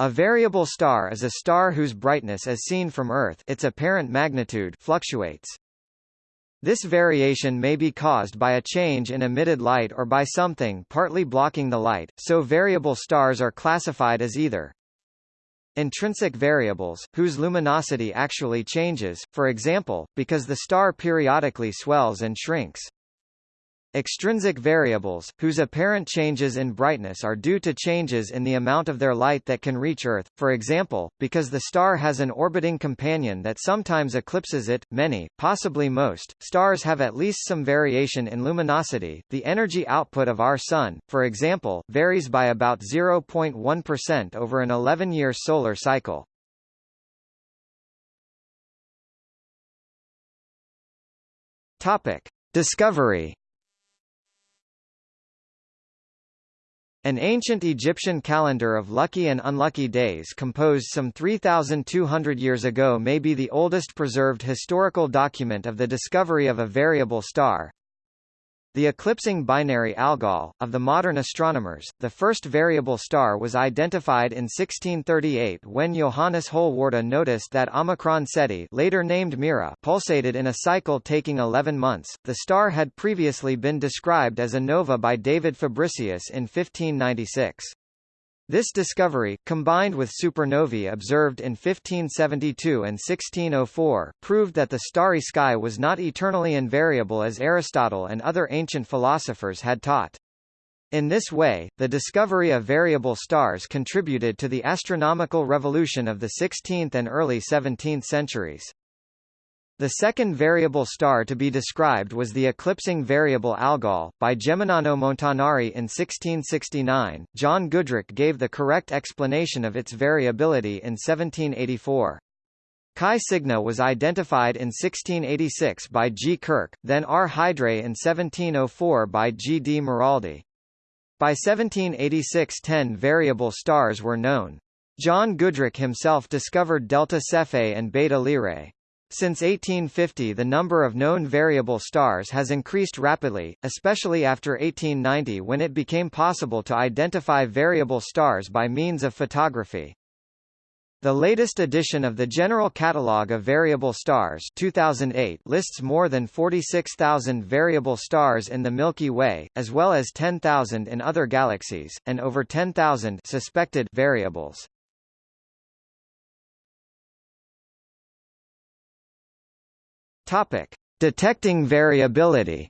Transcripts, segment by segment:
A variable star is a star whose brightness as seen from Earth its apparent magnitude fluctuates. This variation may be caused by a change in emitted light or by something partly blocking the light, so variable stars are classified as either intrinsic variables, whose luminosity actually changes, for example, because the star periodically swells and shrinks, Extrinsic variables, whose apparent changes in brightness are due to changes in the amount of their light that can reach Earth, for example, because the star has an orbiting companion that sometimes eclipses it. Many, possibly most, stars have at least some variation in luminosity. The energy output of our Sun, for example, varies by about 0.1% over an 11-year solar cycle. Topic: Discovery An ancient Egyptian calendar of lucky and unlucky days composed some 3,200 years ago may be the oldest preserved historical document of the discovery of a variable star, the eclipsing binary Algol, of the modern astronomers, the first variable star was identified in 1638 when Johannes Holwarda noticed that Omicron Ceti later named Mira pulsated in a cycle taking 11 months. The star had previously been described as a nova by David Fabricius in 1596. This discovery, combined with supernovae observed in 1572 and 1604, proved that the starry sky was not eternally invariable as Aristotle and other ancient philosophers had taught. In this way, the discovery of variable stars contributed to the astronomical revolution of the 16th and early 17th centuries. The second variable star to be described was the eclipsing variable Algol, by Geminiano Montanari in 1669. John Goodricke gave the correct explanation of its variability in 1784. Chi Cygni was identified in 1686 by G. Kirch, then R. Hydrae in 1704 by G. D. Maraldi. By 1786 ten variable stars were known. John Goodricke himself discovered Delta Cephei and Beta Lyrae. Since 1850 the number of known variable stars has increased rapidly, especially after 1890 when it became possible to identify variable stars by means of photography. The latest edition of the General Catalogue of Variable Stars 2008 lists more than 46,000 variable stars in the Milky Way, as well as 10,000 in other galaxies, and over 10,000 suspected variables. Topic: Detecting variability.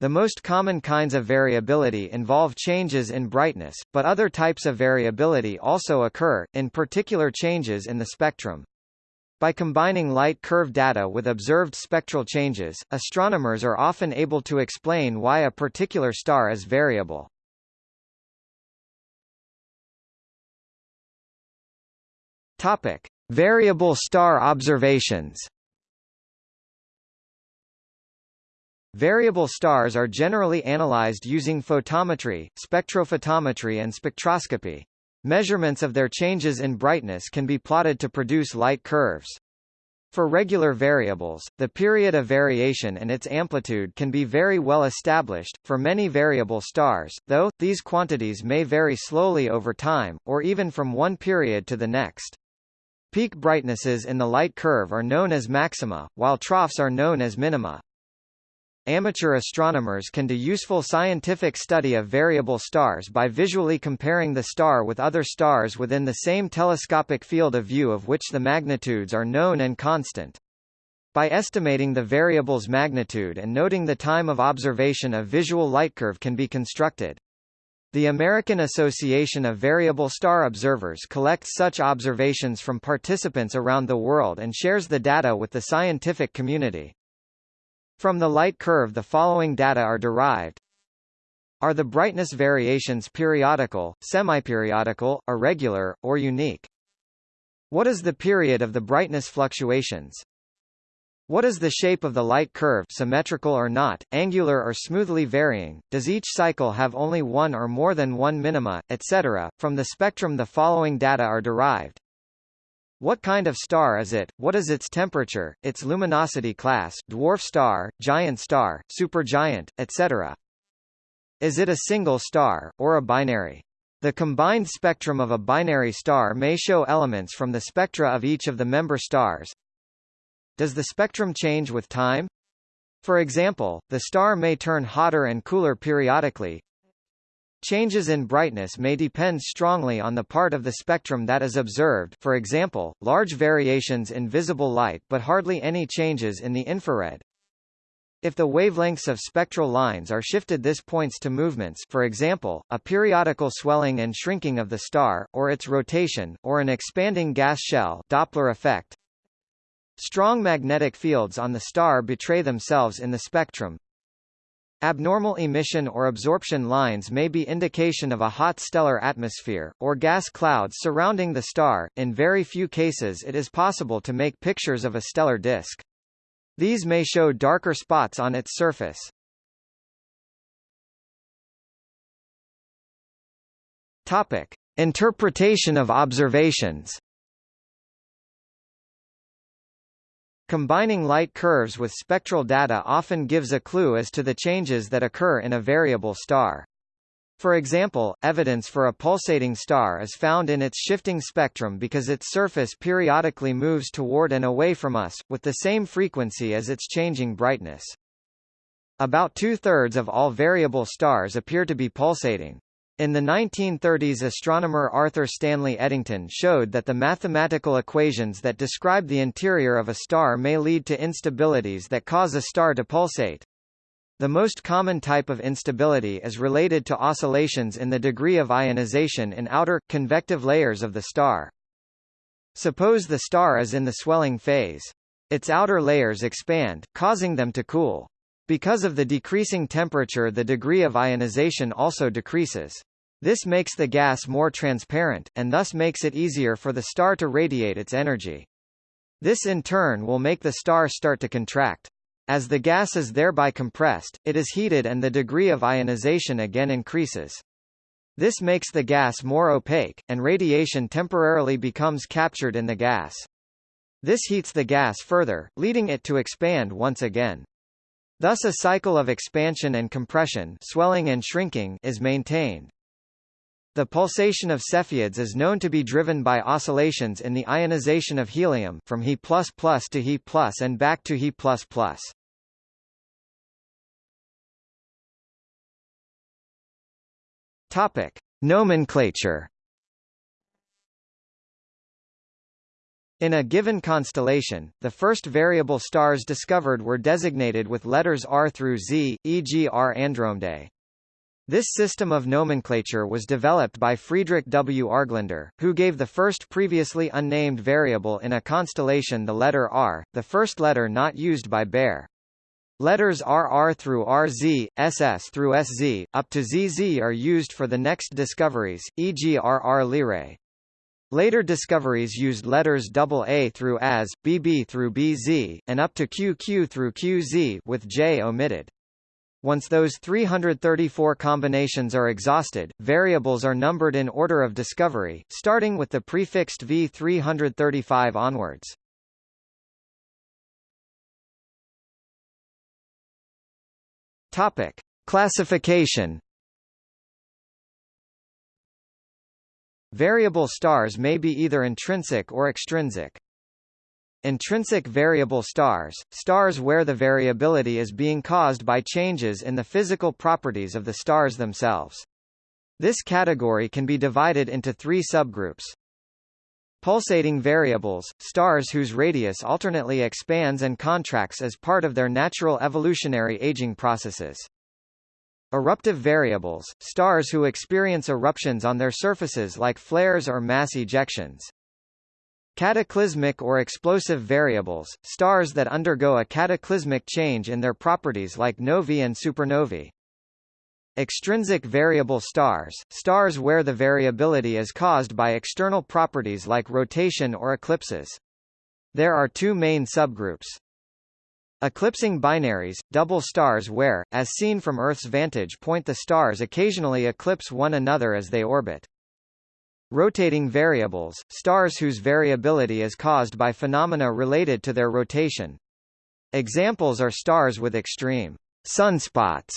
The most common kinds of variability involve changes in brightness, but other types of variability also occur, in particular changes in the spectrum. By combining light curve data with observed spectral changes, astronomers are often able to explain why a particular star is variable. Topic: Variable star observations Variable stars are generally analyzed using photometry, spectrophotometry and spectroscopy. Measurements of their changes in brightness can be plotted to produce light curves. For regular variables, the period of variation and its amplitude can be very well established. For many variable stars, though, these quantities may vary slowly over time, or even from one period to the next. Peak brightnesses in the light curve are known as maxima, while troughs are known as minima. Amateur astronomers can do useful scientific study of variable stars by visually comparing the star with other stars within the same telescopic field of view of which the magnitudes are known and constant. By estimating the variable's magnitude and noting the time of observation a visual light curve can be constructed. The American Association of Variable Star Observers collects such observations from participants around the world and shares the data with the scientific community. From the light curve the following data are derived. Are the brightness variations periodical, semiperiodical, irregular, or unique? What is the period of the brightness fluctuations? What is the shape of the light curve symmetrical or not, angular or smoothly varying, does each cycle have only one or more than one minima, etc.? From the spectrum the following data are derived. What kind of star is it, what is its temperature, its luminosity class dwarf star, giant star, supergiant, etc. Is it a single star, or a binary? The combined spectrum of a binary star may show elements from the spectra of each of the member stars. Does the spectrum change with time? For example, the star may turn hotter and cooler periodically. Changes in brightness may depend strongly on the part of the spectrum that is observed for example, large variations in visible light but hardly any changes in the infrared. If the wavelengths of spectral lines are shifted this points to movements for example, a periodical swelling and shrinking of the star, or its rotation, or an expanding gas shell Doppler effect. Strong magnetic fields on the star betray themselves in the spectrum. Abnormal emission or absorption lines may be indication of a hot stellar atmosphere, or gas clouds surrounding the star. In very few cases it is possible to make pictures of a stellar disk. These may show darker spots on its surface. Topic: Interpretation of observations. Combining light curves with spectral data often gives a clue as to the changes that occur in a variable star. For example, evidence for a pulsating star is found in its shifting spectrum because its surface periodically moves toward and away from us, with the same frequency as its changing brightness. About two-thirds of all variable stars appear to be pulsating. In the 1930s astronomer Arthur Stanley Eddington showed that the mathematical equations that describe the interior of a star may lead to instabilities that cause a star to pulsate. The most common type of instability is related to oscillations in the degree of ionization in outer, convective layers of the star. Suppose the star is in the swelling phase. Its outer layers expand, causing them to cool. Because of the decreasing temperature the degree of ionization also decreases. This makes the gas more transparent, and thus makes it easier for the star to radiate its energy. This in turn will make the star start to contract. As the gas is thereby compressed, it is heated and the degree of ionization again increases. This makes the gas more opaque, and radiation temporarily becomes captured in the gas. This heats the gas further, leading it to expand once again. Thus a cycle of expansion and compression swelling and shrinking is maintained. The pulsation of Cepheids is known to be driven by oscillations in the ionization of helium from He++ to He+, and back to He++. Topic: Nomenclature In a given constellation, the first variable stars discovered were designated with letters R through Z, e.g. R Andromedae. This system of nomenclature was developed by Friedrich W. Argelander, who gave the first previously unnamed variable in a constellation the letter R, the first letter not used by Bayer. Letters RR through RZ, SS through SZ, up to ZZ are used for the next discoveries, e.g. RR Lyrae. Later discoveries used letters AA through AS, BB through BZ, and up to QQ through QZ with J omitted. Once those 334 combinations are exhausted, variables are numbered in order of discovery, starting with the prefixed V335 onwards. Topic: Classification Variable stars may be either intrinsic or extrinsic. Intrinsic variable stars, stars where the variability is being caused by changes in the physical properties of the stars themselves. This category can be divided into three subgroups. Pulsating variables, stars whose radius alternately expands and contracts as part of their natural evolutionary aging processes. Eruptive variables, stars who experience eruptions on their surfaces like flares or mass ejections. Cataclysmic or explosive variables, stars that undergo a cataclysmic change in their properties like novae and supernovae. Extrinsic variable stars, stars where the variability is caused by external properties like rotation or eclipses. There are two main subgroups. Eclipsing binaries, double stars where, as seen from Earth's vantage point the stars occasionally eclipse one another as they orbit. Rotating variables, stars whose variability is caused by phenomena related to their rotation. Examples are stars with extreme sunspots,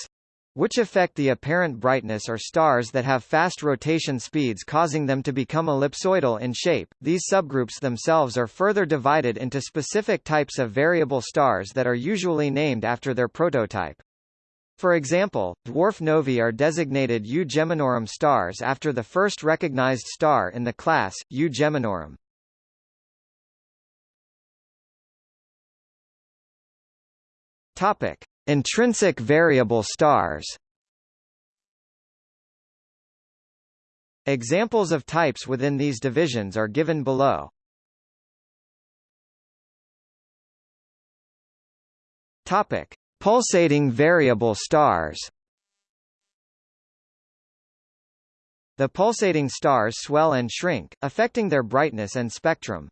which affect the apparent brightness or stars that have fast rotation speeds causing them to become ellipsoidal in shape. These subgroups themselves are further divided into specific types of variable stars that are usually named after their prototype. For example, dwarf novae are designated U Geminorum stars after the first recognized star in the class, U Geminorum. Topic: Intrinsic variable stars. Examples of types within these divisions are given below. Topic: Pulsating variable stars The pulsating stars swell and shrink, affecting their brightness and spectrum.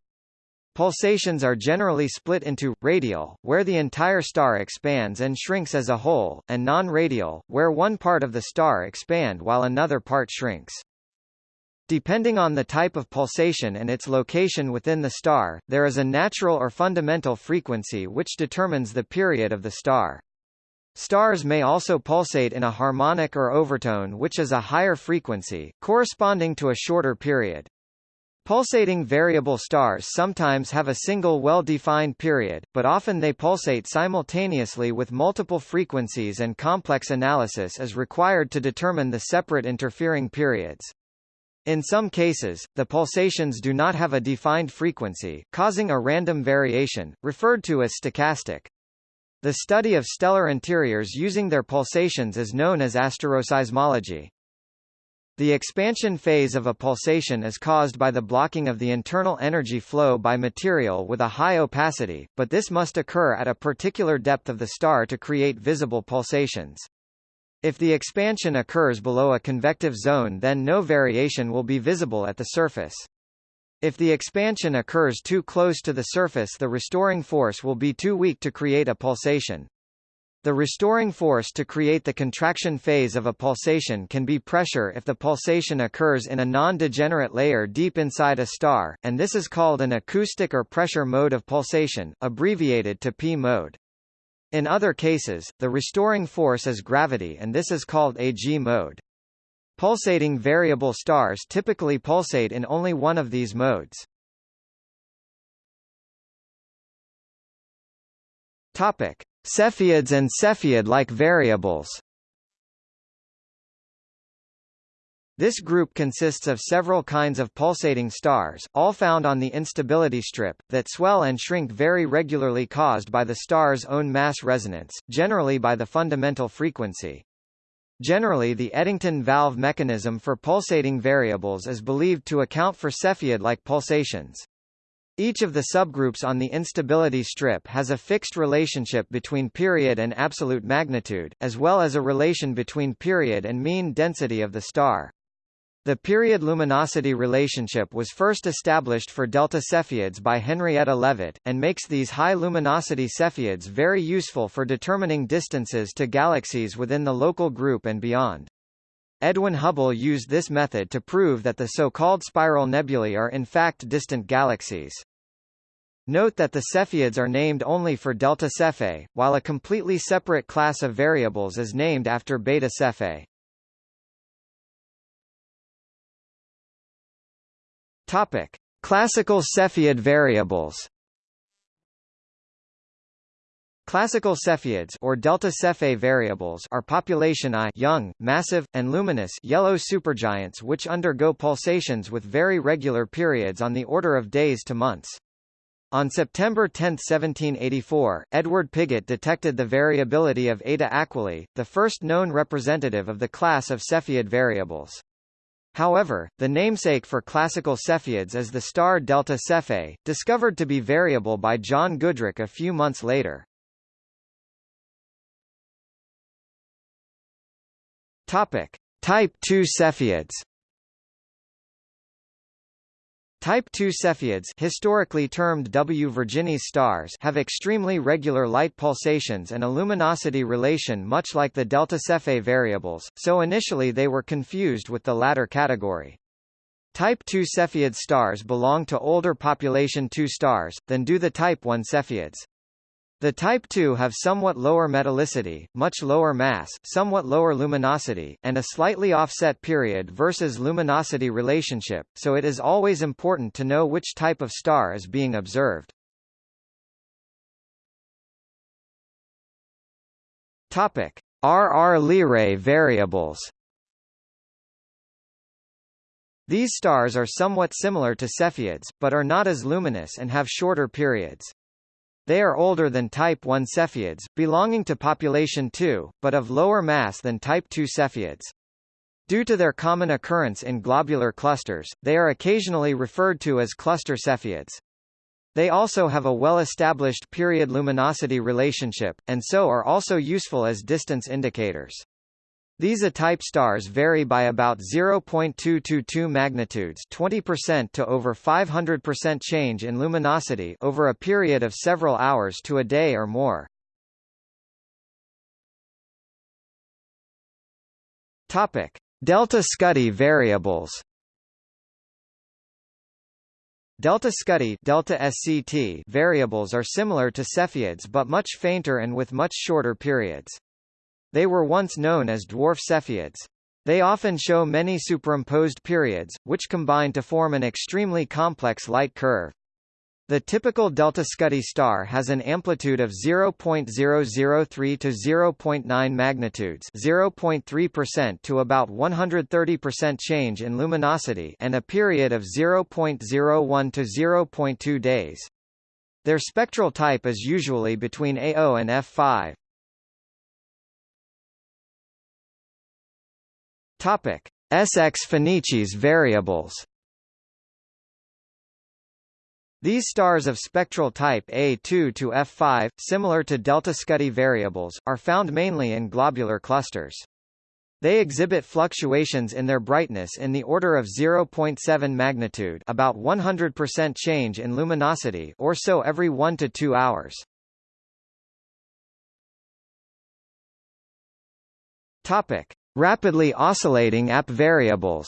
Pulsations are generally split into, radial, where the entire star expands and shrinks as a whole, and non-radial, where one part of the star expand while another part shrinks. Depending on the type of pulsation and its location within the star, there is a natural or fundamental frequency which determines the period of the star. Stars may also pulsate in a harmonic or overtone which is a higher frequency, corresponding to a shorter period. Pulsating variable stars sometimes have a single well-defined period, but often they pulsate simultaneously with multiple frequencies and complex analysis is required to determine the separate interfering periods. In some cases, the pulsations do not have a defined frequency, causing a random variation, referred to as stochastic. The study of stellar interiors using their pulsations is known as asteroseismology. The expansion phase of a pulsation is caused by the blocking of the internal energy flow by material with a high opacity, but this must occur at a particular depth of the star to create visible pulsations. If the expansion occurs below a convective zone then no variation will be visible at the surface. If the expansion occurs too close to the surface the restoring force will be too weak to create a pulsation. The restoring force to create the contraction phase of a pulsation can be pressure if the pulsation occurs in a non-degenerate layer deep inside a star, and this is called an acoustic or pressure mode of pulsation, abbreviated to P mode. In other cases, the restoring force is gravity and this is called a G mode. Pulsating variable stars typically pulsate in only one of these modes. Topic: Cepheids and Cepheid-like variables. This group consists of several kinds of pulsating stars, all found on the instability strip, that swell and shrink very regularly caused by the star's own mass resonance, generally by the fundamental frequency. Generally the Eddington valve mechanism for pulsating variables is believed to account for Cepheid-like pulsations. Each of the subgroups on the instability strip has a fixed relationship between period and absolute magnitude, as well as a relation between period and mean density of the star. The period luminosity relationship was first established for delta Cepheids by Henrietta Leavitt, and makes these high luminosity Cepheids very useful for determining distances to galaxies within the local group and beyond. Edwin Hubble used this method to prove that the so-called spiral nebulae are in fact distant galaxies. Note that the Cepheids are named only for delta Cephei, while a completely separate class of variables is named after beta Cephei. Topic: Classical Cepheid variables. Classical Cepheids or delta Cepheid variables are population I young, massive, and luminous yellow supergiants which undergo pulsations with very regular periods on the order of days to months. On September 10, 1784, Edward Pigott detected the variability of Eta Aquilae, the first known representative of the class of Cepheid variables. However, the namesake for classical Cepheids is the star Delta Cephei, discovered to be variable by John Goodricke a few months later. Topic: Type II Cepheids. Type II Cepheids historically termed W Virginis stars have extremely regular light pulsations and a luminosity relation much like the delta Cephei variables, so initially they were confused with the latter category. Type II Cepheid stars belong to older population II stars, than do the Type I Cepheids. The Type II have somewhat lower metallicity, much lower mass, somewhat lower luminosity, and a slightly offset period versus luminosity relationship, so it is always important to know which type of star is being observed. Topic: RR Lyrae variables. These stars are somewhat similar to Cepheids, but are not as luminous and have shorter periods. They are older than Type I Cepheids, belonging to population II, but of lower mass than Type II Cepheids. Due to their common occurrence in globular clusters, they are occasionally referred to as cluster Cepheids. They also have a well-established period luminosity relationship, and so are also useful as distance indicators. These A-type stars vary by about 0.222 magnitudes 20% to over 500% change in luminosity over a period of several hours to a day or more. Topic: Delta Scuti variables. Delta Scuti delta SCT variables are similar to Cepheids but much fainter and with much shorter periods. They were once known as dwarf Cepheids. They often show many superimposed periods, which combine to form an extremely complex light curve. The typical delta Scuti star has an amplitude of 0.003 to 0.9 magnitudes 0.3% to about 130% change in luminosity and a period of 0.01 to 0.2 days. Their spectral type is usually between A0 and F5. Topic: SX Phoenicis variables. These stars of spectral type A2 to F5, similar to delta Scuti variables, are found mainly in globular clusters. They exhibit fluctuations in their brightness in the order of 0.7 magnitude about 100% change in luminosity or so every 1 to 2 hours. Topic: Rapidly oscillating AP variables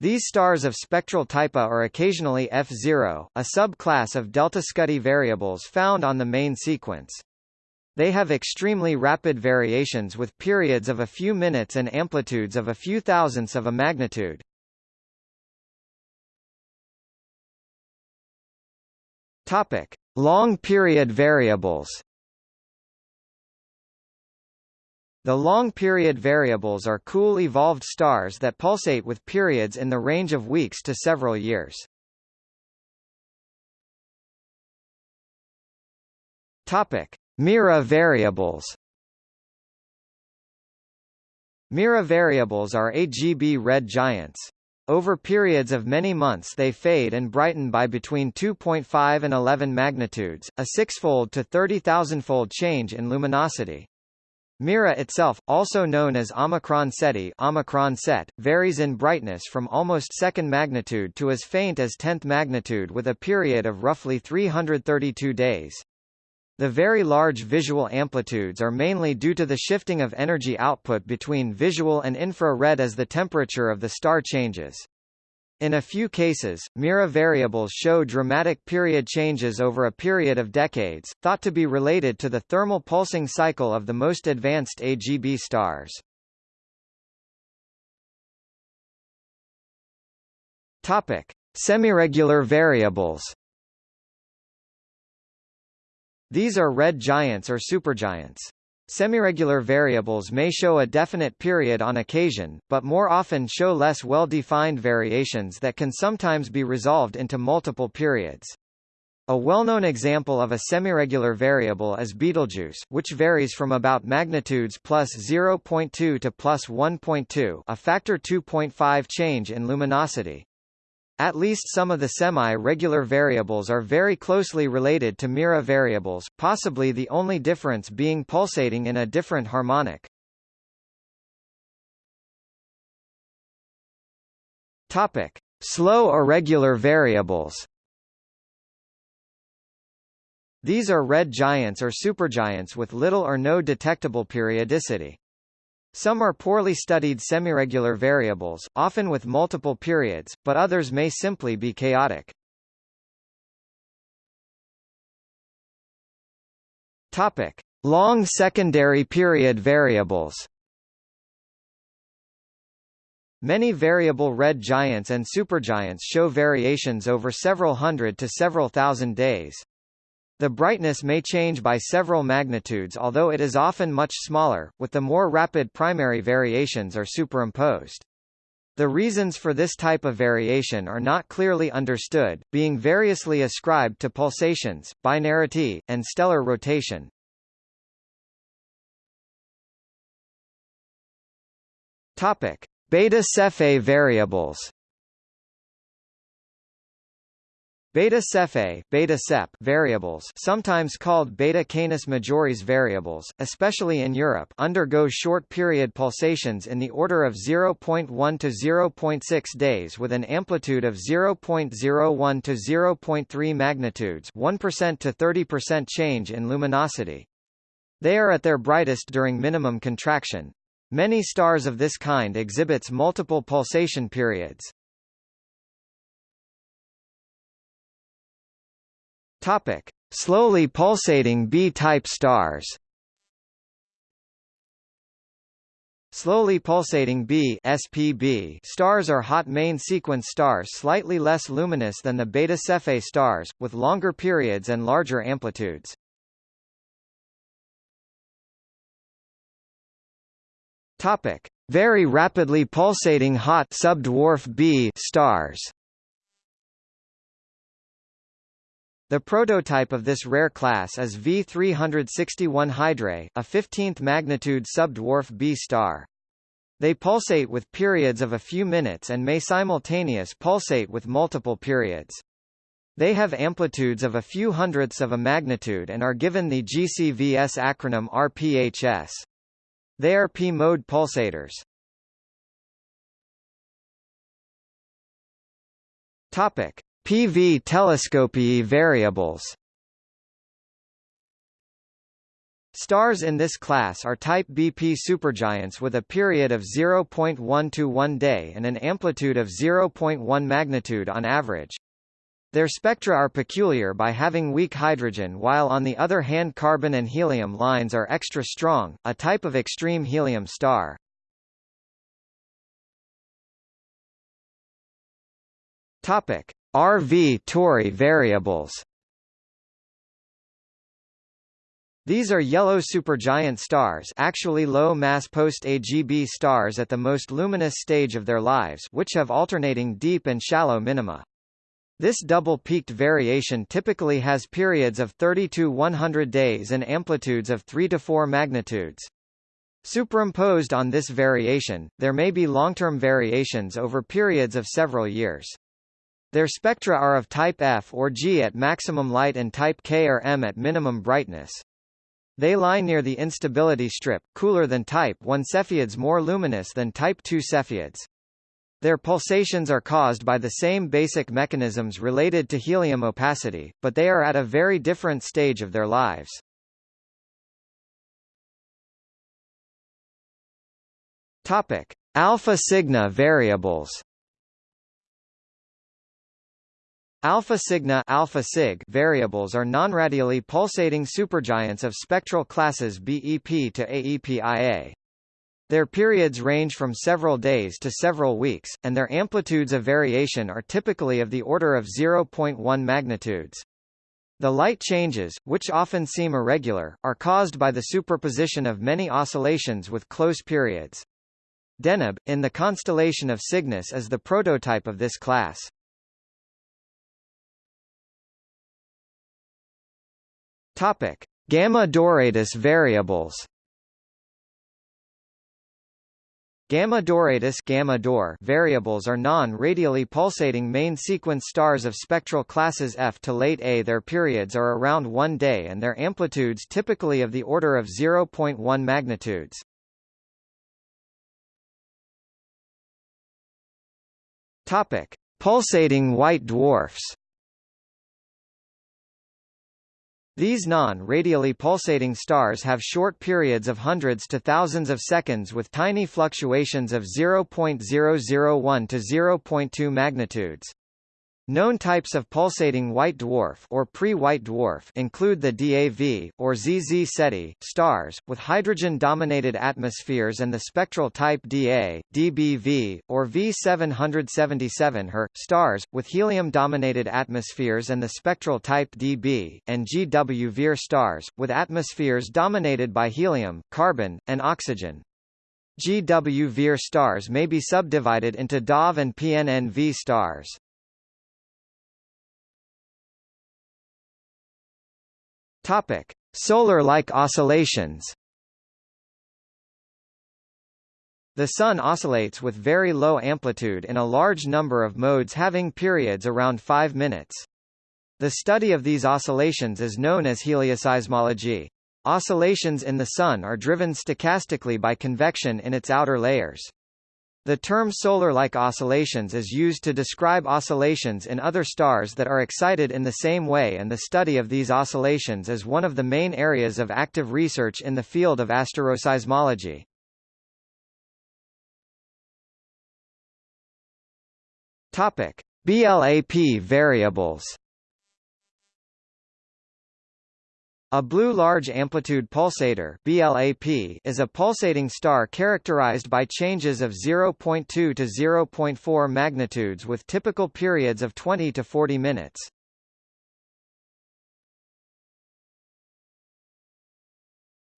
These stars of spectral type A are occasionally F0, a subclass of delta Scuti variables found on the main sequence. They have extremely rapid variations with periods of a few minutes and amplitudes of a few thousandths of a magnitude. Topic: Long period variables. The long-period variables are cool evolved stars that pulsate with periods in the range of weeks to several years. Topic: Mira variables. Mira variables are AGB red giants. Over periods of many months they fade and brighten by between 2.5 and 11 magnitudes, a six-fold to 30,000-fold change in luminosity. Mira itself, also known as Omicron Ceti Omicron Cet, varies in brightness from almost second magnitude to as faint as tenth magnitude with a period of roughly 332 days. The very large visual amplitudes are mainly due to the shifting of energy output between visual and infrared as the temperature of the star changes. In a few cases, Mira variables show dramatic period changes over a period of decades, thought to be related to the thermal pulsing cycle of the most advanced AGB stars. Topic: Semiregular variables. These are red giants or supergiants. Semiregular variables may show a definite period on occasion, but more often show less well-defined variations that can sometimes be resolved into multiple periods. A well-known example of a semiregular variable is Betelgeuse, which varies from about magnitudes plus 0.2 to plus 1.2 a factor 2.5 change in luminosity. At least some of the semi-regular variables are very closely related to Mira variables, possibly the only difference being pulsating in a different harmonic. Topic: Slow irregular variables. These are red giants or supergiants with little or no detectable periodicity. Some are poorly studied semiregular variables, often with multiple periods, but others may simply be chaotic. Topic: Long secondary period variables. Many variable red giants and supergiants show variations over several hundred to several thousand days. The brightness may change by several magnitudes although it is often much smaller, with the more rapid primary variations are superimposed. The reasons for this type of variation are not clearly understood, being variously ascribed to pulsations, binarity, and stellar rotation. Topic: Beta Cephei variables. Beta Cephei beta -cep variables sometimes called beta Canis majoris variables, especially in Europe undergo short-period pulsations in the order of 0.1 to 0.6 days with an amplitude of 0.01 to 0.3 magnitudes 1% to 30% change in luminosity. They are at their brightest during minimum contraction, Many stars of this kind exhibits multiple pulsation periods. Topic: Slowly pulsating B-type stars. Slowly pulsating B SPB stars are hot main sequence stars slightly less luminous than the Beta Cephei stars, with longer periods and larger amplitudes. Topic: Very rapidly pulsating hot subdwarf B stars. The prototype of this rare class is V361 Hydrae, a 15th magnitude subdwarf B star. They pulsate with periods of a few minutes and may simultaneous pulsate with multiple periods. They have amplitudes of a few hundredths of a magnitude and are given the GCVS acronym RPHS. They are p-mode pulsators. Topic: PV Telescopii variables. Stars in this class are type BP supergiants with a period of 0.1 to 1 day and an amplitude of 0.1 magnitude on average. Their spectra are peculiar by having weak hydrogen while on the other hand carbon and helium lines are extra strong, a type of extreme helium star. Topic: RV Tauri variables. These are yellow supergiant stars actually low-mass post-AGB stars at the most luminous stage of their lives which have alternating deep and shallow minima. This double-peaked variation typically has periods of 30 to 100 days and amplitudes of 3 to 4 magnitudes. Superimposed on this variation, there may be long-term variations over periods of several years. Their spectra are of type F or G at maximum light and type K or M at minimum brightness. They lie near the instability strip, cooler than type 1 Cepheids more luminous than type 2 Cepheids. Their pulsations are caused by the same basic mechanisms related to helium opacity, but they are at a very different stage of their lives. Topic: Alpha Cygni variables. Alpha Cygni alpha Cygni variables are nonradially pulsating supergiants of spectral classes BEP to AEP-IA. Their periods range from several days to several weeks, and their amplitudes of variation are typically of the order of 0.1 magnitudes. The light changes, which often seem irregular, are caused by the superposition of many oscillations with close periods. Deneb, in the constellation of Cygnus is the prototype of this class. Topic: Gamma Doradus variables. Gamma Doradus gamma Dor variables are non-radially pulsating main sequence stars of spectral classes F to late A. Their periods are around one day and their amplitudes typically of the order of 0.1 magnitudes. Topic: Pulsating white dwarfs. These non-radially pulsating stars have short periods of hundreds to thousands of seconds with tiny fluctuations of 0.001 to 0.2 magnitudes. Known types of pulsating white dwarf or pre-white dwarf include the DAV or ZZ Ceti stars with hydrogen-dominated atmospheres and the spectral type Da, DBV or V777 Her stars with helium-dominated atmospheres and the spectral type Db and GW Vir stars with atmospheres dominated by helium, carbon, and oxygen. GW Vir stars may be subdivided into DAV and PNNV stars. Topic: Solar-like oscillations. The Sun oscillates with very low amplitude in a large number of modes having periods around 5 minutes. The study of these oscillations is known as helioseismology. Oscillations in the Sun are driven stochastically by convection in its outer layers. The term solar-like oscillations is used to describe oscillations in other stars that are excited in the same way and the study of these oscillations is one of the main areas of active research in the field of asteroseismology. Topic: BLAP variables A blue large amplitude pulsator BLAP is a pulsating star characterized by changes of 0.2 to 0.4 magnitudes with typical periods of 20 to 40 minutes.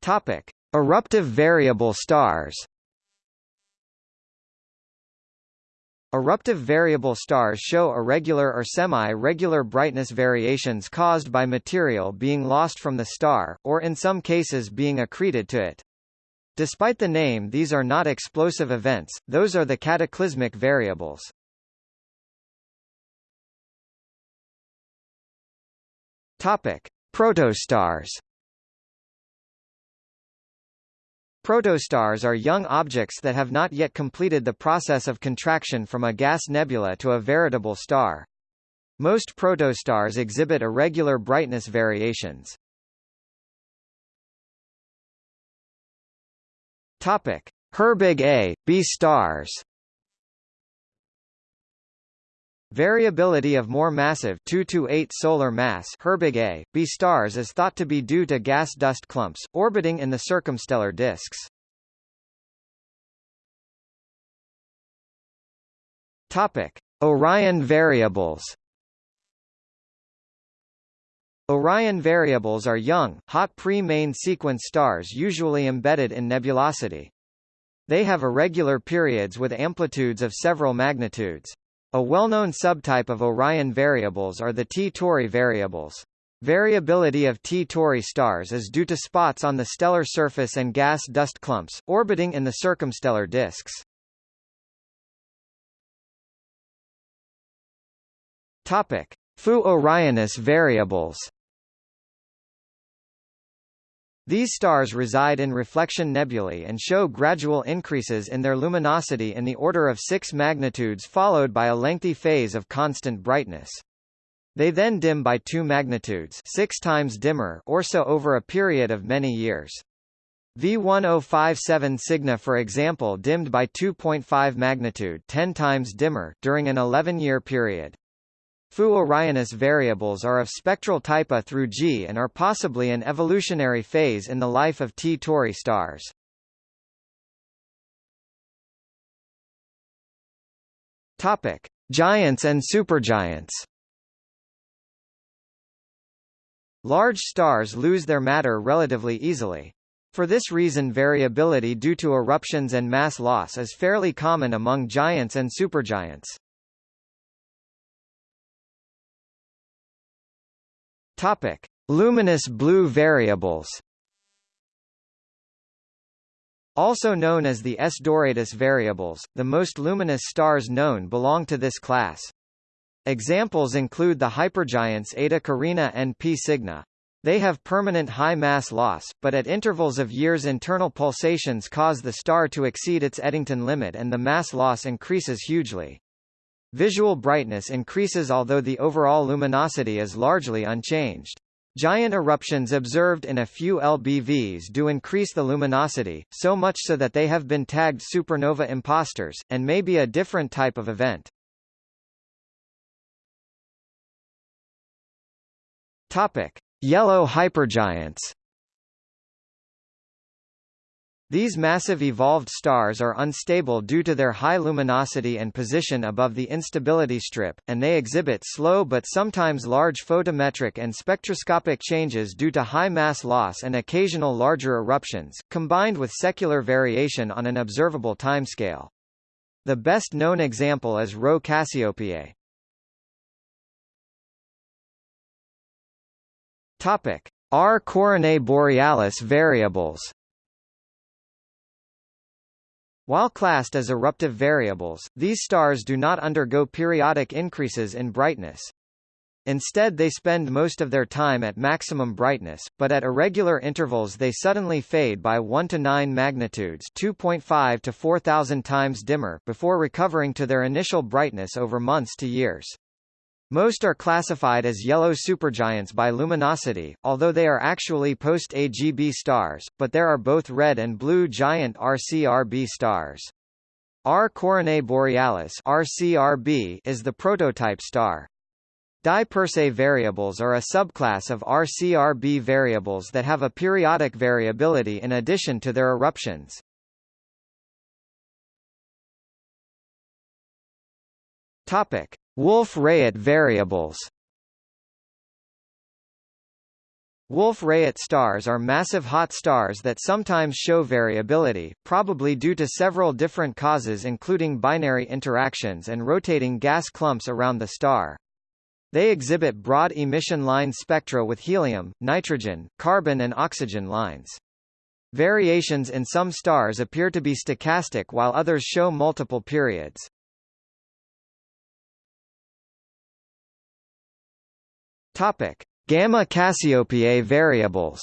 Topic: Eruptive variable stars. Eruptive variable stars show irregular or semi-regular brightness variations caused by material being lost from the star, or in some cases being accreted to it. Despite the name these are not explosive events, those are the cataclysmic variables. Topic: Protostars Protostars are young objects that have not yet completed the process of contraction from a gas nebula to a veritable star. Most protostars exhibit irregular brightness variations. Topic: Herbig A, B stars. Variability of more massive 2 to 8 solar mass Herbig A, B stars is thought to be due to gas dust clumps, orbiting in the circumstellar disks. Topic. Orion variables Orion variables are young, hot pre-main sequence stars usually embedded in nebulosity. They have irregular periods with amplitudes of several magnitudes. A well-known subtype of Orion variables are the T Tauri variables. Variability of T Tauri stars is due to spots on the stellar surface and gas dust clumps, orbiting in the circumstellar disks. Topic. Fu Orionis variables these stars reside in reflection nebulae and show gradual increases in their luminosity in the order of 6 magnitudes followed by a lengthy phase of constant brightness. They then dim by 2 magnitudes 6 times dimmer or so over a period of many years. V1057 Cygni for example dimmed by 2.5 magnitude 10 times dimmer during an 11-year period. Fu Orionis variables are of spectral type A through G and are possibly an evolutionary phase in the life of T Tauri stars. Topic: Giants and supergiants. Large stars lose their matter relatively easily. For this reason variability due to eruptions and mass loss is fairly common among giants and supergiants. Topic: Luminous blue variables. Also known as the S Doradus variables, the most luminous stars known belong to this class. Examples include the hypergiants Eta Carinae and P Cygni. They have permanent high mass loss, but at intervals of years internal pulsations cause the star to exceed its Eddington limit and the mass loss increases hugely. Visual brightness increases although the overall luminosity is largely unchanged. Giant eruptions observed in a few LBVs do increase the luminosity, so much so that they have been tagged supernova imposters, and may be a different type of event. Topic: Yellow hypergiants. These massive evolved stars are unstable due to their high luminosity and position above the instability strip, and they exhibit slow but sometimes large photometric and spectroscopic changes due to high mass loss and occasional larger eruptions, combined with secular variation on an observable timescale. The best known example is Rho Cassiopeiae. Topic: R Coronae Borealis variables. While classed as eruptive variables, these stars do not undergo periodic increases in brightness. Instead they spend most of their time at maximum brightness, but at irregular intervals they suddenly fade by 1 to 9 magnitudes 2.5 to 4000 times dimmer before recovering to their initial brightness over months to years. Most are classified as yellow supergiants by luminosity, although they are actually post-AGB stars, but there are both red and blue giant RCRB stars. R Coronae Borealis RCRB is the prototype star. DY Persei variables are a subclass of RCRB variables that have a periodic variability in addition to their eruptions. Topic: Wolf-Rayet variables Wolf-Rayet stars are massive hot stars that sometimes show variability, probably due to several different causes including binary interactions and rotating gas clumps around the star. They exhibit broad emission line spectra with helium, nitrogen, carbon and oxygen lines. Variations in some stars appear to be stochastic while others show multiple periods. Topic: Gamma Cassiopeiae variables.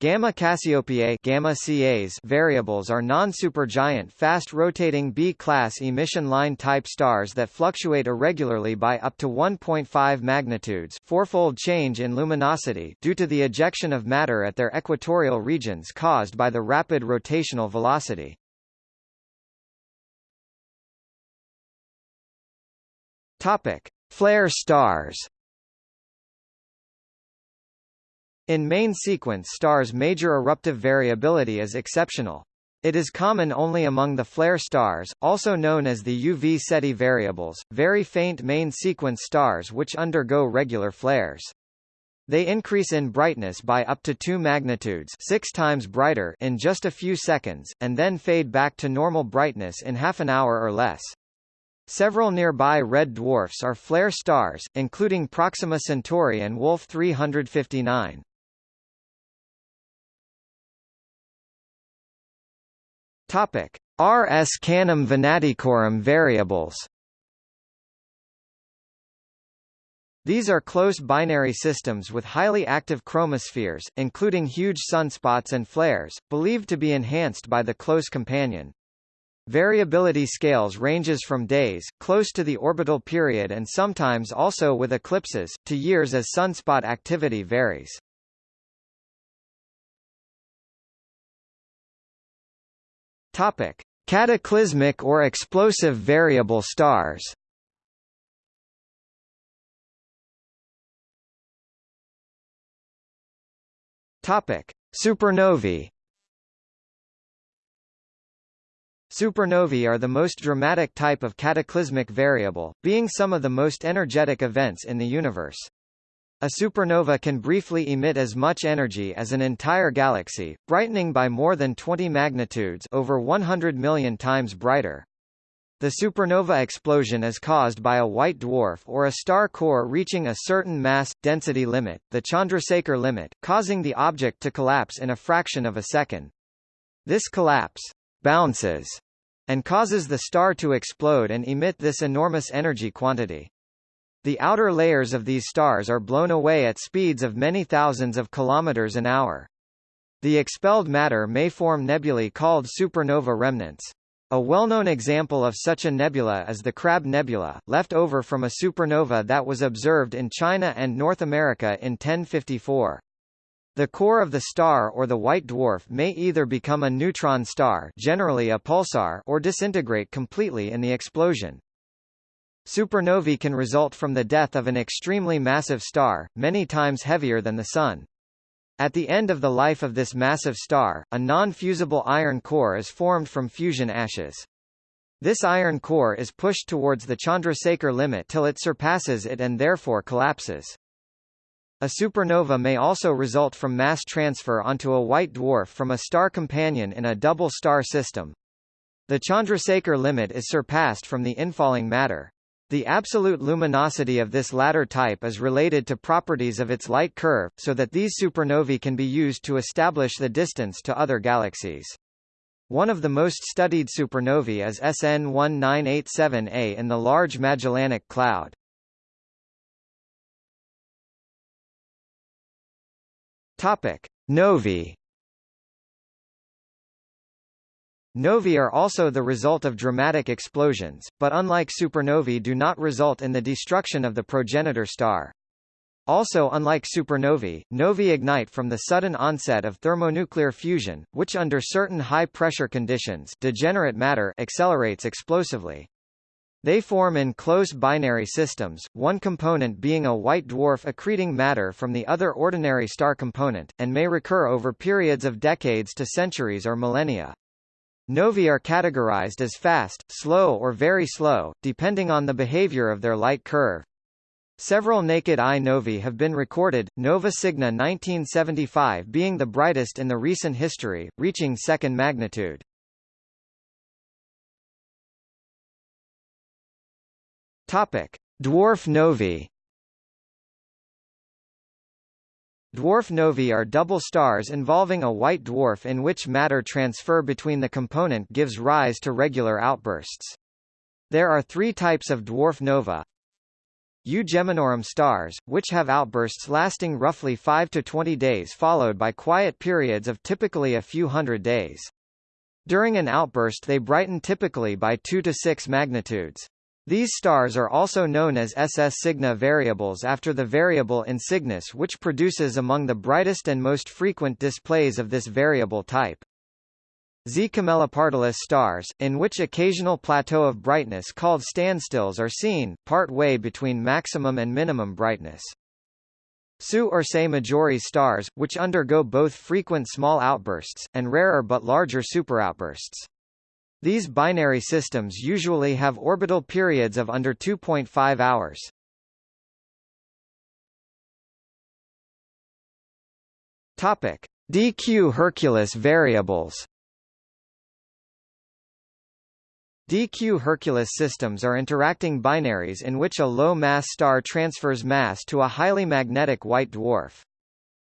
Gamma Cassiopeiae gamma CAs variables are non-supergiant fast-rotating B-class emission line type stars that fluctuate irregularly by up to 1.5 magnitudes fourfold change in luminosity due to the ejection of matter at their equatorial regions caused by the rapid rotational velocity. Topic: Flare stars. In main sequence stars major eruptive variability is exceptional. It is common only among the flare stars, also known as the UV Ceti variables, very faint main sequence stars which undergo regular flares. They increase in brightness by up to 2 magnitudes 6 times brighter in just a few seconds, and then fade back to normal brightness in half an hour or less. Several nearby red dwarfs are flare stars, including Proxima Centauri and Wolf 359. Topic: RS Canum Venaticorum variables. These are close binary systems with highly active chromospheres, including huge sunspots and flares, believed to be enhanced by the close companion. Variability scales ranges from days, close to the orbital period and sometimes also with eclipses, to years as sunspot activity varies. Topic: Cataclysmic or explosive variable stars. Topic: Supernovae. Supernovae are the most dramatic type of cataclysmic variable, being some of the most energetic events in the universe. A supernova can briefly emit as much energy as an entire galaxy, brightening by more than 20 magnitudes over 100 million times brighter. The supernova explosion is caused by a white dwarf or a star core reaching a certain mass density limit, the Chandrasekhar limit, causing the object to collapse in a fraction of a second. This collapse bounces and causes the star to explode and emit this enormous energy quantity. The outer layers of these stars are blown away at speeds of many thousands of kilometers an hour. The expelled matter may form nebulae called supernova remnants. A well-known example of such a nebula is the Crab Nebula, left over from a supernova that was observed in China and North America in 1054. The core of the star or the white dwarf may either become a neutron star generally a pulsar or disintegrate completely in the explosion. Supernovae can result from the death of an extremely massive star, many times heavier than the Sun. At the end of the life of this massive star, a non-fusible iron core is formed from fusion ashes. This iron core is pushed towards the Chandrasekhar limit till it surpasses it and therefore collapses. A supernova may also result from mass transfer onto a white dwarf from a star companion in a double star system. The Chandrasekhar limit is surpassed from the infalling matter. The absolute luminosity of this latter type is related to properties of its light curve, so that these supernovae can be used to establish the distance to other galaxies. One of the most studied supernovae is SN 1987A in the Large Magellanic Cloud. Topic: Novae Novae are also the result of dramatic explosions, but unlike supernovae do not result in the destruction of the progenitor star. Also unlike supernovae, novae ignite from the sudden onset of thermonuclear fusion, which under certain high-pressure conditions degenerate matter accelerates explosively. They form in close binary systems, one component being a white dwarf accreting matter from the other ordinary star component, and may recur over periods of decades to centuries or millennia. Novae are categorized as fast, slow or very slow, depending on the behavior of their light curve. Several naked-eye novae have been recorded, Nova Cygni 1975 being the brightest in the recent history, reaching second magnitude. Topic: Dwarf novae Dwarf novae are double stars involving a white dwarf in which matter transfer between the component gives rise to regular outbursts. There are three types of dwarf nova. Geminorum stars, which have outbursts lasting roughly 5 to 20 days followed by quiet periods of typically a few hundred days. During an outburst they brighten typically by 2 to 6 magnitudes. These stars are also known as SS Cygni variables after the variable in Cygnus which produces among the brightest and most frequent displays of this variable type. Z Camelopardalis stars, in which occasional plateau of brightness called standstills are seen, part way between maximum and minimum brightness. SU Ursae Majoris stars, which undergo both frequent small outbursts, and rarer but larger superoutbursts. These binary systems usually have orbital periods of under 2.5 hours. Topic: DQ Herculis variables. DQ Herculis systems are interacting binaries in which a low-mass star transfers mass to a highly magnetic white dwarf.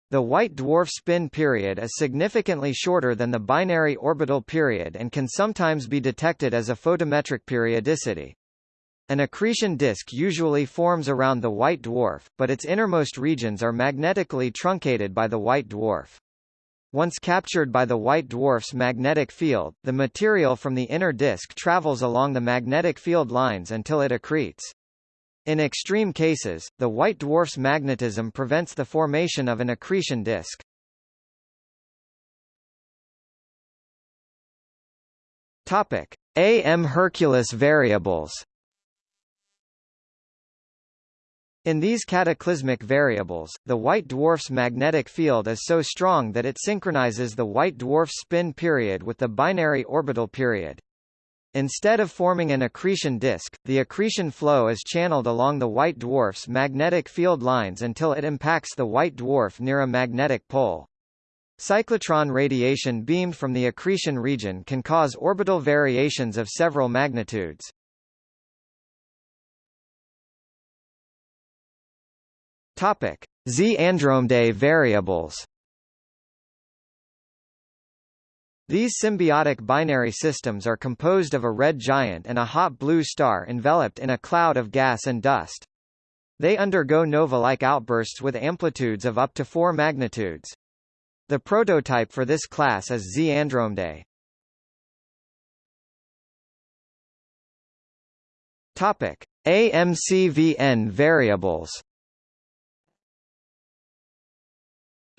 The white dwarf spin period is significantly shorter than the binary orbital period and can sometimes be detected as a photometric periodicity. An accretion disk usually forms around the white dwarf, but its innermost regions are magnetically truncated by the white dwarf. Once captured by the white dwarf's magnetic field, the material from the inner disk travels along the magnetic field lines until it accretes. In extreme cases, the white dwarf's magnetism prevents the formation of an accretion disk. Topic: AM Herculis variables. In these cataclysmic variables, the white dwarf's magnetic field is so strong that it synchronizes the white dwarf's spin period with the binary orbital period. Instead of forming an accretion disk, the accretion flow is channeled along the white dwarf's magnetic field lines until it impacts the white dwarf near a magnetic pole. Cyclotron radiation beamed from the accretion region can cause orbital variations of several magnitudes. Topic: Z Andromedae variables. These symbiotic binary systems are composed of a red giant and a hot blue star enveloped in a cloud of gas and dust. They undergo nova-like outbursts with amplitudes of up to 4 magnitudes. The prototype for this class is Z Andromedae. Topic: AMCVN variables.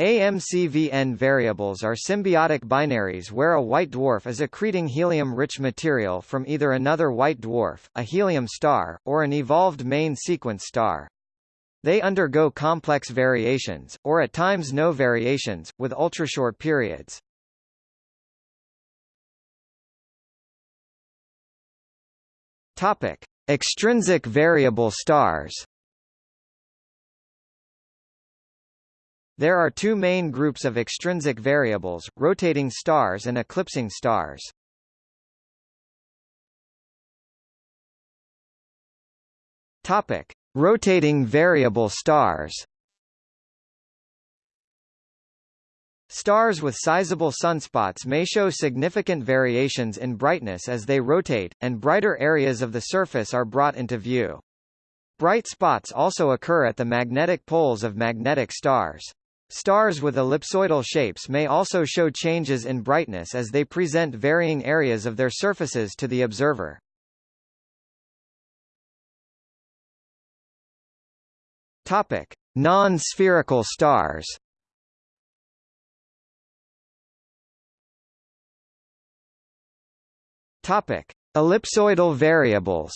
AMCVN variables are symbiotic binaries where a white dwarf is accreting helium-rich material from either another white dwarf, a helium star, or an evolved main sequence star. They undergo complex variations, or at times no variations, with ultrashort periods. Topic: Extrinsic variable stars. There are two main groups of extrinsic variables, rotating stars and eclipsing stars. Topic: Rotating variable stars. Stars with sizable sunspots may show significant variations in brightness as they rotate, and brighter areas of the surface are brought into view. Bright spots also occur at the magnetic poles of magnetic stars. Stars with ellipsoidal shapes may also show changes in brightness as they present varying areas of their surfaces to the observer. Topic: Non-spherical stars. Topic: Ellipsoidal variables.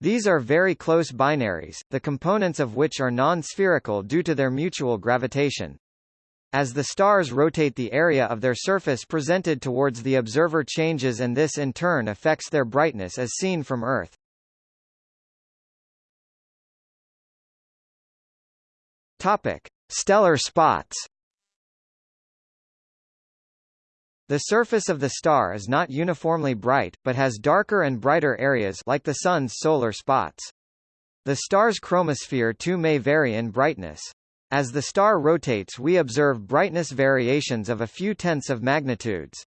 These are very close binaries, the components of which are non-spherical due to their mutual gravitation. As the stars rotate the area of their surface presented towards the observer changes and this in turn affects their brightness as seen from Earth. Topic: Stellar spots. The surface of the star is not uniformly bright, but has darker and brighter areas like the Sun's solar spots. The star's chromosphere too may vary in brightness. As the star rotates we observe brightness variations of a few tenths of magnitudes.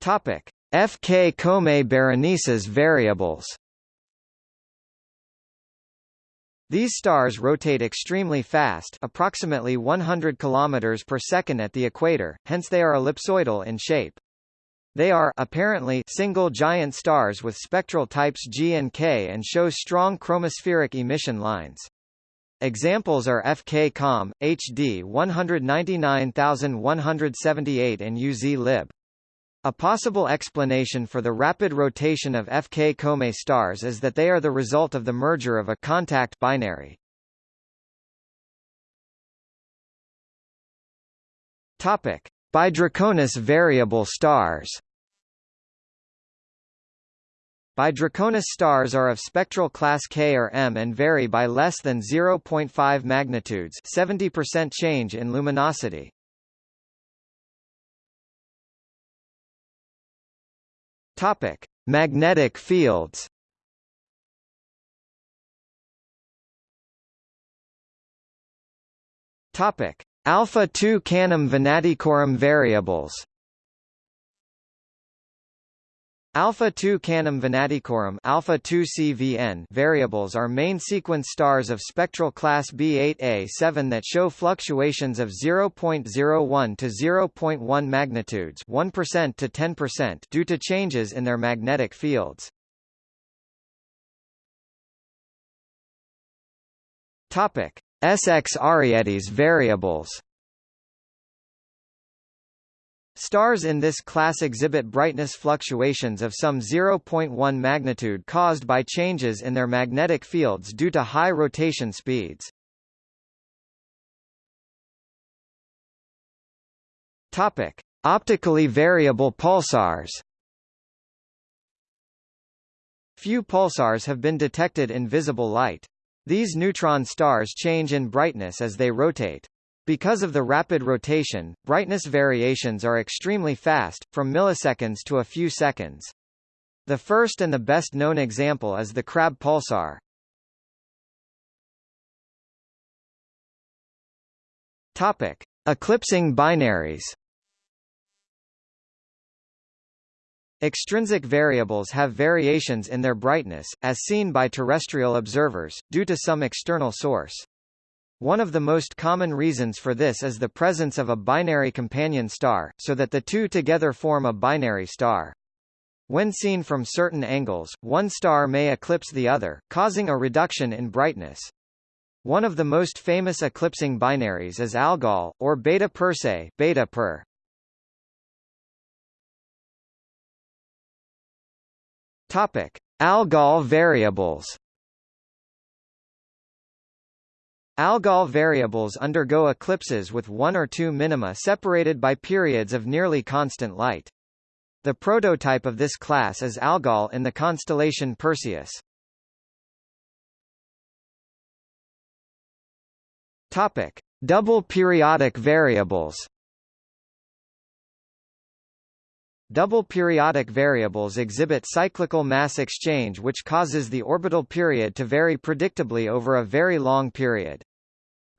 Topic. FK Comae Berenices variables These stars rotate extremely fast approximately 100 km per second at the equator, hence they are ellipsoidal in shape. They are apparently single giant stars with spectral types G and K and show strong chromospheric emission lines. Examples are FK Com, HD 199178 and UZ Lib. A possible explanation for the rapid rotation of FK Comae stars is that they are the result of the merger of a contact binary. Topic: BY Draconis variable stars. BY Draconis stars are of spectral class K or M and vary by less than 0.5 magnitudes 70% change in luminosity. Topic: Magnetic fields. Topic: Alpha 2 Canum venaticorum variables. Alpha 2 Canum venaticorum alpha 2 CVN variables are main sequence stars of spectral class B8A7 that show fluctuations of 0.01 to 0.1 magnitudes 1% to 10% due to changes in their magnetic fields. Topic: SX Arietis variables. Stars in this class exhibit brightness fluctuations of some 0.1 magnitude caused by changes in their magnetic fields due to high rotation speeds. Topic: Optically variable pulsars. Few pulsars have been detected in visible light. These neutron stars change in brightness as they rotate. Because of the rapid rotation, brightness variations are extremely fast, from milliseconds to a few seconds. The first and the best known example is the Crab pulsar. Topic: Eclipsing binaries. Extrinsic variables have variations in their brightness, as seen by terrestrial observers, due to some external source. One of the most common reasons for this is the presence of a binary companion star, so that the two together form a binary star. When seen from certain angles, one star may eclipse the other, causing a reduction in brightness. One of the most famous eclipsing binaries is Algol, or Beta Persei beta per. Topic: Algol variables. Algol variables undergo eclipses with one or two minima separated by periods of nearly constant light. The prototype of this class is Algol in the constellation Perseus. Topic: Double periodic variables. Double periodic variables exhibit cyclical mass exchange which causes the orbital period to vary predictably over a very long period.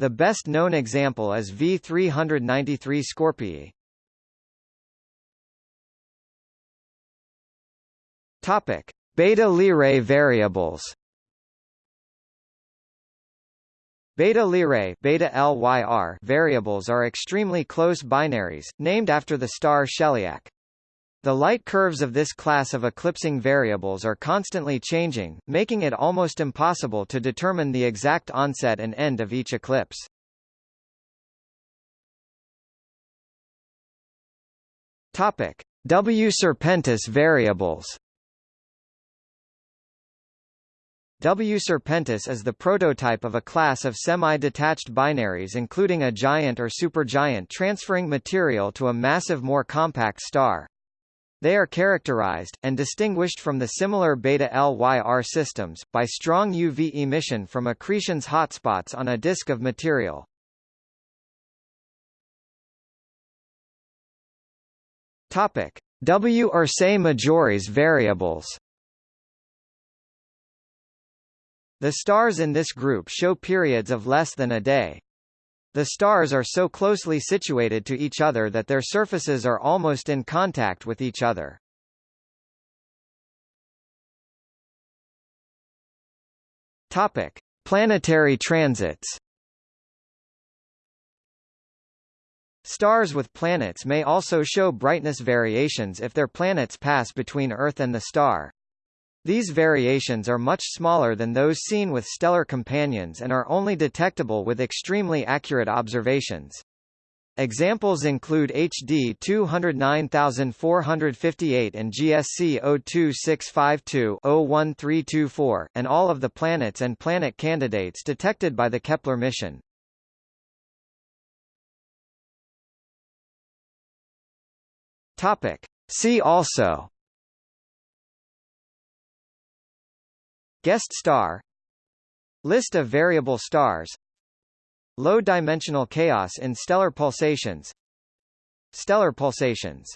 The best known example is V393 Scorpii. Topic: Beta Lyrae variables. Beta Lyrae beta LYR variables are extremely close binaries, named after the star Sheliak. The light curves of this class of eclipsing variables are constantly changing, making it almost impossible to determine the exact onset and end of each eclipse. Topic: W Serpentis variables. W Serpentis is the prototype of a class of semi-detached binaries including a giant or supergiant transferring material to a massive more compact star. They are characterized, and distinguished from the similar beta-LYR systems, by strong UV emission from accretions hotspots on a disk of material. W Ursae Majoris variables The stars in this group show periods of less than a day. The stars are so closely situated to each other that their surfaces are almost in contact with each other. Topic: Planetary transits. Stars with planets may also show brightness variations if their planets pass between Earth and the star. These variations are much smaller than those seen with stellar companions and are only detectable with extremely accurate observations. Examples include HD 209458 and GSC 02652-01324, and all of the planets and planet candidates detected by the Kepler mission. Topic. See also Guest star List of variable stars Low-dimensional chaos in stellar pulsations Stellar pulsations